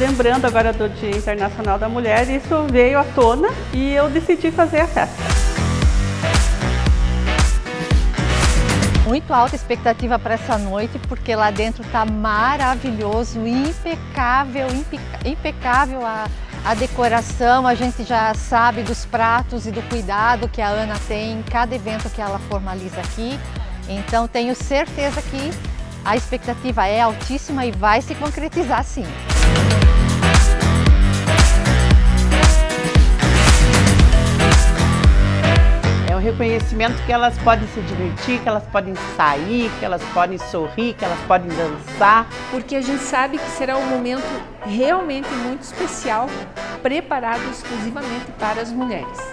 lembrando agora do Dia Internacional da Mulher, isso veio à tona e eu decidi fazer a festa. Muito alta expectativa para essa noite, porque lá dentro está maravilhoso, impecável, impecável a, a decoração, a gente já sabe dos pratos e do cuidado que a Ana tem em cada evento que ela formaliza aqui. Então tenho certeza que a expectativa é altíssima e vai se concretizar sim. É um reconhecimento que elas podem se divertir, que elas podem sair, que elas podem sorrir, que elas podem dançar. Porque a gente sabe que será um momento realmente muito especial, preparado exclusivamente para as mulheres.